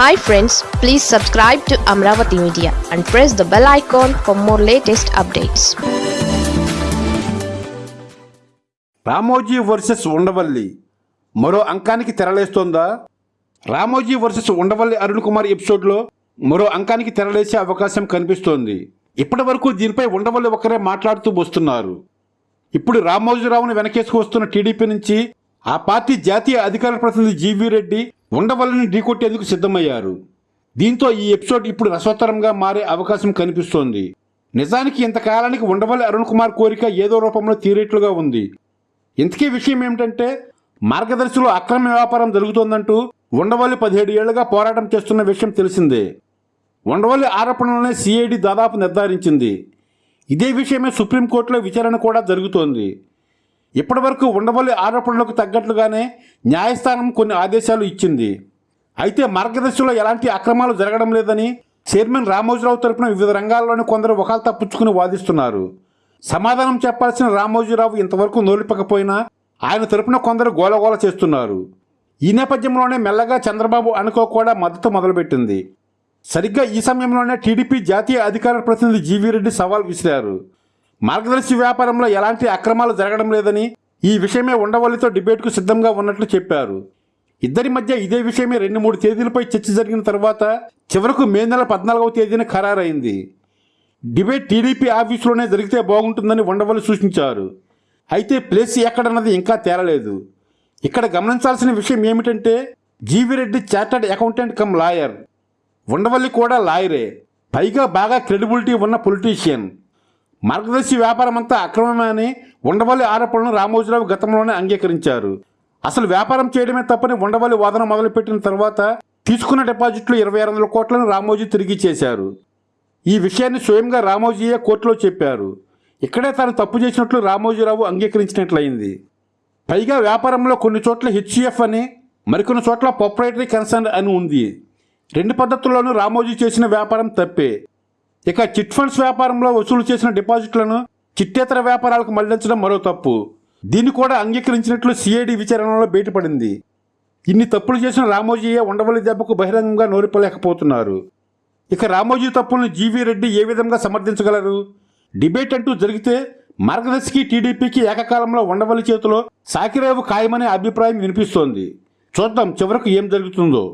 Hi friends please subscribe to Amaravati media and press the bell icon for more latest updates Ramoji versus Undavalli. మరో అంకానికి తెరలేస్తోందా? Ramoji versus Undavalli Arun Kumar ఎపిసోడ్లో మరో అంకానికి తెరలేసే అవకాశం కనిపిస్తోంది. ఇప్పటి వరకు దీనిపై ఉండవల్లి ఒకరే మాట్లాడుతూ వస్తున్నారు. ఇప్పుడు రామోజీరావును వెనకేసుకు వస్తున్న టీడీపీ నుంచి ఆ పార్టీ జాతీయ అధికార ప్రతినిధి జీవీ రెడ్డి ఉండవల్లిని ఢీకొట్టేందుకు సిద్ధమయ్యారు. దీంతో ఈ ఎపిసోడ్ ఇప్పుడు రసోత్తరంగా మారే అవకాశం కనిపిస్తోంది. నిజానికి ఇంతకాలానికి ఉండవల్లి అరుణ్ కుమార్ కోరిక ఏదో రూపంలో తీరేట్లుగా ఉంది. ఇంతకీ విషయం ఏమిటంటే మార్గదర్శిలో అక్రమ వ్యాపారం జరుగుతోందంటూ ఉండవల్లి పదిహేడు ఏళ్ళుగా పోరాటం చేస్తున్న విషయం తెలిసిందే. ఉండవల్లి ఆరోపణలనే సిఐడి దాదాపు నిర్ధారించింది. ఇదే విషయమే సుప్రీంకోర్టులో విచారణ కూడా జరుగుతోంది. ఇప్పటివరకు ఉండవల్లి ఆరోపణలకు తగ్గట్లుగానే న్యాయస్థానం కొన్ని ఆదేశాలు ఇచ్చింది. అయితే మార్గదర్శిలో ఎలాంటి అక్రమాలు జరగడం లేదని చైర్మన్ రామోజీరావు తరపున వివిధ రంగాల్లోని కొందరు ఒకళ్ళు తప్పించుకుని వాదిస్తున్నారు. సమాధానం చెప్పాల్సిన రామోజీరావు ఇంతవరకు నోలిపకపోయినా ఆయన తరపున కొందరు గోలగోల చేస్తున్నారు. ఈ నేపథ్యంలోనే మెల్లగా చంద్రబాబు అనుకో కూడా మద్దతు మొదలుపెట్టింది. సరిగ్గా ఈ సమయంలోనే టీడీపీ జాతీయ అధికార ప్రతినిధి జీవీ రెడ్డి సవాల్ విసిరారు. మార్గదర్శి వ్యాపారంలో ఎలాంటి అక్రమాలు జరగడం లేదని ఈ విషయమే ఉండవల్లితో డిబేట్కు సిద్ధంగా ఉన్నట్లు చెప్పారు. ఇద్దరి మధ్య ఇదే విషయమే రెండు మూడు తేదీలపై చర్చ జరిగిన తర్వాత చివరకు మే నెల పద్నాలుగవ తేదీన ఖరారైంది. డిబేట్ టీడీపీ ఆఫీసులోనే జరిగితే బాగుంటుందని ఉండవల్లి సూచించారు. అయితే ప్లేస్ ఎక్కడన్నది ఇంకా తేలలేదు. ఇక్కడ గమనించాల్సిన విషయం ఏమిటంటే GV Reddy chartered accountant cum lawyer. Undavalli కూడా లాయరే. పైగా బాగా క్రెడిబిలిటీ ఉన్న పొలిటీషియన్. మార్గదర్శి వ్యాపారం అంతా అక్రమమని ఉండవల్లి ఆరోపణలను రామోజీరావు గతంలోనే అంగీకరించారు. అసలు వ్యాపారం చేయడమే తప్పని ఉండవల్లి వాదన మొదలుపెట్టిన తర్వాత తీసుకున్న డిపాజిట్లు ఇరవై ఆరు వందల కోట్లను రామోజీ తిరిగి చేశారు. ఈ విషయాన్ని స్వయంగా రామోజీయే కోర్టులో చెప్పారు. ఇక్కడే తాను తప్పు చేసినట్లు రామోజీరావు అంగీకరించినట్లయింది. పైగా వ్యాపారంలో కొన్ని చోట్ల హెచ్సిఎఫ్ అని మరికొన్ని చోట్ల ప్రొప్రైటరీ కన్సర్న్ అని ఉంది. రెండు పద్ధతుల్లోనూ రామోజీ చేసిన వ్యాపారం తప్పే. ఇక చిట్ ఫండ్స్ వ్యాపారంలో వసూలు చేసిన డిపాజిట్లను చిట్టేతర వ్యాపారాలకు మళ్ళించడం మరో తప్పు. దీన్ని కూడా అంగీకరించినట్లు సిఐడి విచారణలో బయటపడింది. ఇన్ని తప్పులు చేసిన రామోజీయే ఉండవల్లి దెబ్బకు బహిరంగంగా నోరిపలేకపోతున్నారు. ఇక రామోజీ తప్పులను జీవీ రెడ్డి ఏ విధంగా సమర్థించగలరు? డిబేట్ అంటూ జరిగితే మార్గదర్శికి టీడీపీకి ఏకకాలంలో ఉండవల్లి చేతిలో సాకిరేవు ఖాయమనే అభిప్రాయం వినిపిస్తోంది. చూద్దాం చివరకు ఏం జరుగుతుందో.